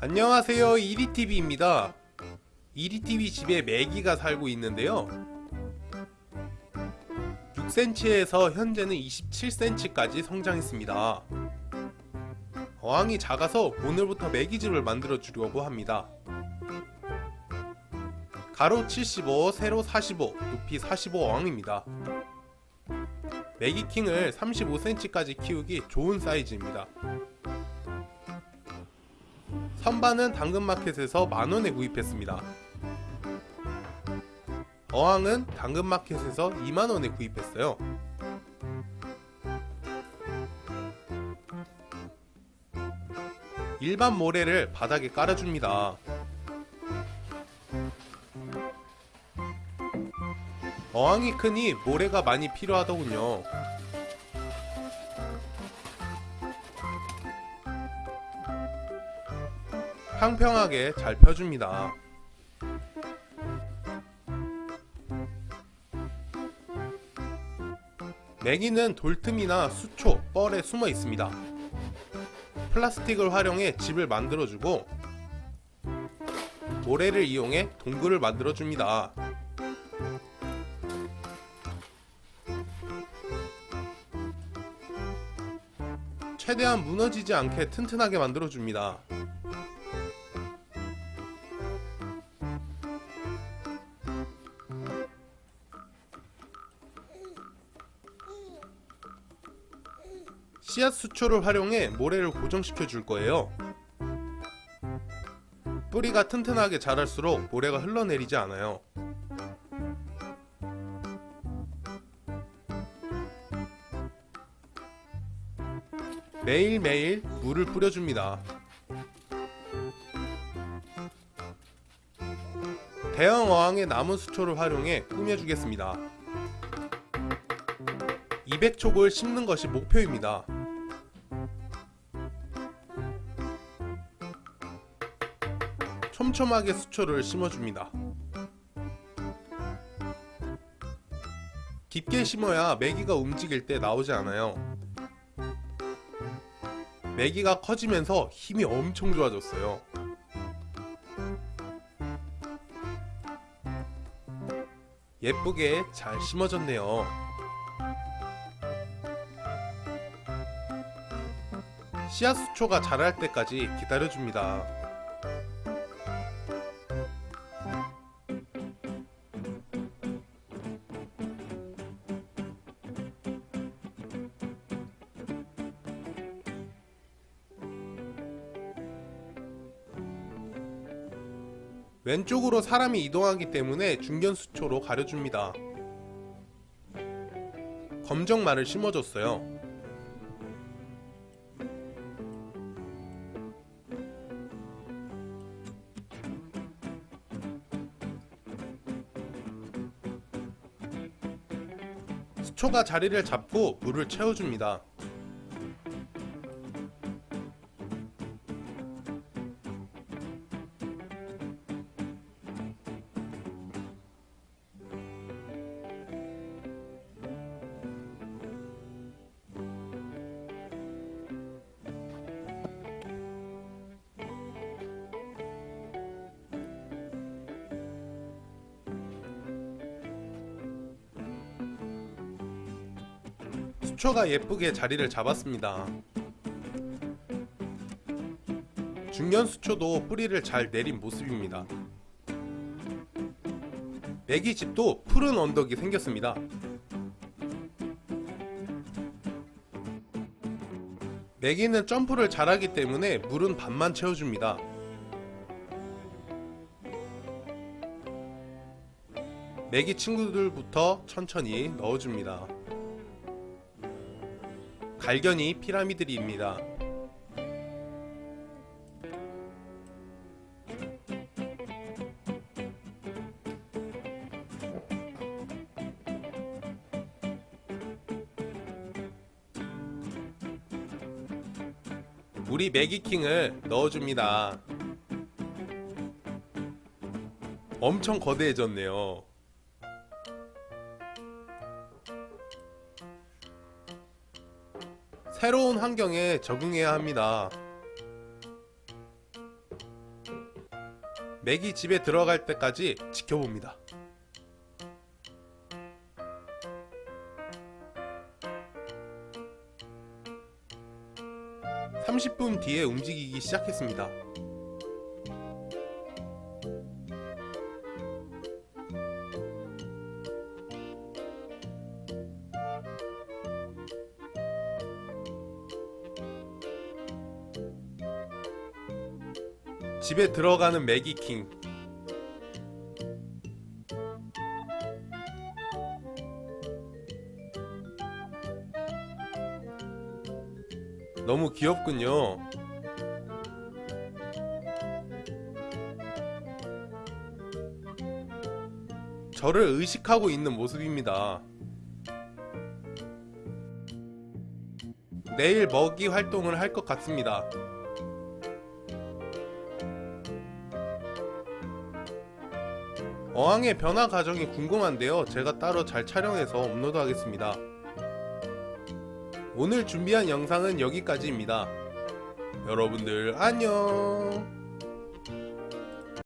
안녕하세요. 이리TV입니다. 이리TV 집에 메기가 살고 있는데요. 6cm에서 현재는 27cm까지 성장했습니다. 어항이 작아서 오늘부터 메기집을 만들어 주려고 합니다. 가로 75, 세로 45, 높이 45 어항입니다. 메기킹을 35cm까지 키우기 좋은 사이즈입니다 선반은 당근마켓에서 만원에 구입했습니다. 어항은 당근마켓에서 2만원에 구입했어요. 일반 모래를 바닥에 깔아줍니다. 어항이 크니 모래가 많이 필요하더군요. 평평하게 잘 펴줍니다. 메기는 돌틈이나 수초, 뻘에 숨어 있습니다. 플라스틱을 활용해 집을 만들어주고 모래를 이용해 동굴을 만들어줍니다. 최대한 무너지지 않게 튼튼하게 만들어줍니다. 씨앗 수초를 활용해 모래를 고정시켜 줄 거예요. 뿌리가 튼튼하게 자랄수록 모래가 흘러내리지 않아요. 매일매일 물을 뿌려줍니다. 대형 어항의 남은 수초를 활용해 꾸며주겠습니다. 200촉을 심는 것이 목표입니다. 촘촘하게 수초를 심어줍니다. 깊게 심어야 메기가 움직일 때 나오지 않아요. 메기가 커지면서 힘이 엄청 좋아졌어요. 예쁘게 잘 심어졌네요. 씨앗 수초가 자랄 때까지 기다려줍니다. 왼쪽으로 사람이 이동하기 때문에 중견수초로 가려줍니다. 검정말을 심어줬어요. 수초가 자리를 잡고 물을 채워줍니다. 수초가 예쁘게 자리를 잡았습니다. 중견 수초도 뿌리를 잘 내린 모습입니다. 메기집도 푸른 언덕이 생겼습니다. 메기는 점프를 잘하기 때문에 물은 반만 채워줍니다. 메기 친구들부터 천천히 넣어줍니다. 갈견이 피라미드입니다. 우리 매기킹을 넣어줍니다. 엄청 거대해졌네요. 새로운 환경에 적응해야 합니다. 맥이 집에 들어갈 때까지 지켜봅니다. (30분) 뒤에 움직이기 시작했습니다. 집에 들어가는 매기킹 너무 귀엽군요. 저를 의식하고 있는 모습입니다. 내일 먹이 활동을 할 것 같습니다. 어항의 변화 과정이 궁금한데요. 제가 따로 잘 촬영해서 업로드 하겠습니다. 오늘 준비한 영상은 여기까지입니다. 여러분들 안녕